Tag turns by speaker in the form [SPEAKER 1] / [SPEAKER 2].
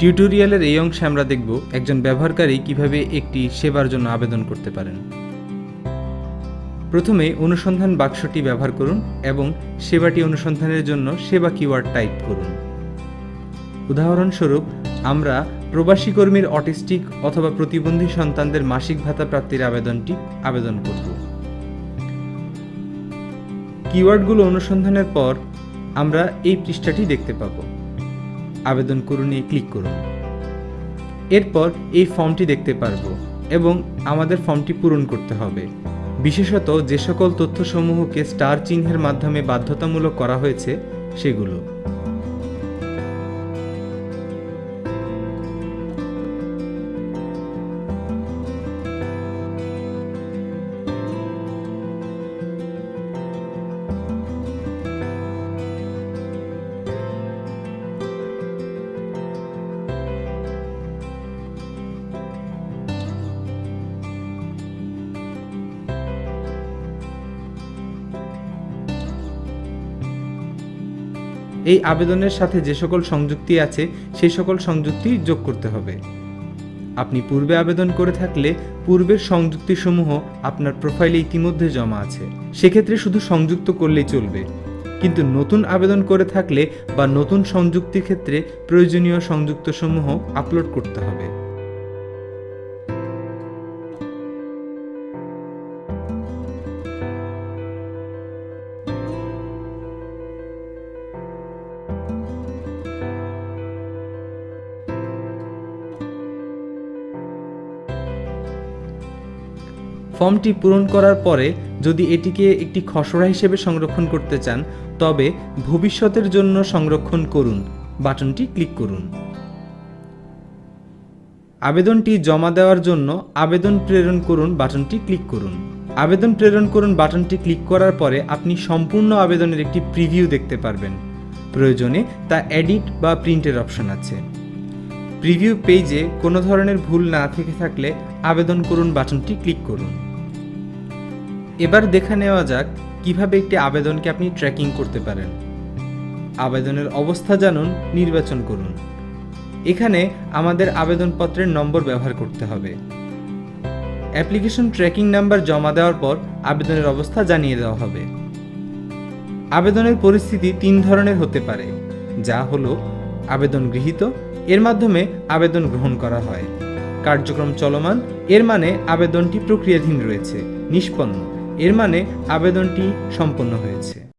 [SPEAKER 1] টিউটোরিয়ালের এই অংশে আমরা দেখব একজন ব্যবহারকারী কীভাবে একটি সেবার জন্য আবেদন করতে পারেন। প্রথমে অনুসন্ধান বাক্সটি ব্যবহার করুন এবং সেবাটি অনুসন্ধানের জন্য সেবা কিওয়ার্ড টাইপ করুন। উদাহরণস্বরূপ, আমরা প্রবাসী কর্মীর অটিস্টিক অথবা প্রতিবন্ধী সন্তানদের মাসিক ভাতা প্রাপ্তির আবেদনটি আবেদন করব। কিওয়ার্ডগুলো অনুসন্ধানের পর আমরা এই পৃষ্ঠাটি দেখতে পাব। আবেদন করুন এ ক্লিক করুন। এরপর এই ফর্মটি দেখতে পারব এবং আমাদের ফর্মটি পূরণ করতে হবে। বিশেষত যে সকল তথ্যসমূহকে স্টার চিহ্নের মাধ্যমে বাধ্যতামূলক করা হয়েছে, সেগুলো। এই আবেদনের সাথে যে সকল সংযুক্তি আছে সেই সকল সংযুক্তি যোগ করতে হবে। আপনি পূর্বে আবেদন করে থাকলে পূর্বের সংযুক্তিসমূহ আপনার প্রোফাইলে ইতিমধ্যে জমা আছে। সেক্ষেত্রে শুধু সংযুক্ত করলেই চলবে। কিন্তু নতুন আবেদন করে থাকলে বা নতুন সংযুক্তির ক্ষেত্রে প্রয়োজনীয় সংযুক্তসমূহ আপলোড করতে হবে। ফর্মটি পূরণ করার পরে যদি এটিকে একটি খসড়া হিসেবে সংরক্ষণ করতে চান, তবে ভবিষ্যতের জন্য সংরক্ষণ করুন। বাটনটি ক্লিক করুন। আবেদনটি জমা দেওয়ার জন্য আবেদন প্রেরণ করুন বাটনটি ক্লিক করুন। আবেদন প্রেরণ করুন বাটনটি ক্লিক করার পরে আপনি সম্পূর্ণ আবেদনের একটি প্রিভিউ দেখতে পারবেন। প্রয়োজনে তা এডিট বা প্রিন্টের অপশন আছে। প্রিভিউ পেজে কোনো ধরনের ভুল না থেকে থাকলে আবেদন করুন বাটনটি ক্লিক করুন। এবার দেখা নেওয়া যাক কীভাবে একটি আবেদনকে আপনি ট্র্যাকিং করতে পারেন। আবেদনের অবস্থা জানুন, নির্বাচন করুন। এখানে আমাদের আবেদনপত্রের নম্বর ব্যবহার করতে হবে। অ্যাপ্লিকেশন ট্র্যাকিং নাম্বার জমা দেওয়ার পর আবেদনের অবস্থা জানিয়ে দেওয়া হবে। আবেদনের পরিস্থিতি তিন ধরনের হতে পারে, যা হলো আবেদন গৃহীত, এর মাধ্যমে আবেদন গ্রহণ করা হয়। কার্যক্রম চলমান, এর মানে আবেদনটি প্রক্রিয়াধীন রয়েছে, নিষ্পন্ন। এর মানে আবেদনটি সম্পন্ন হয়েছে।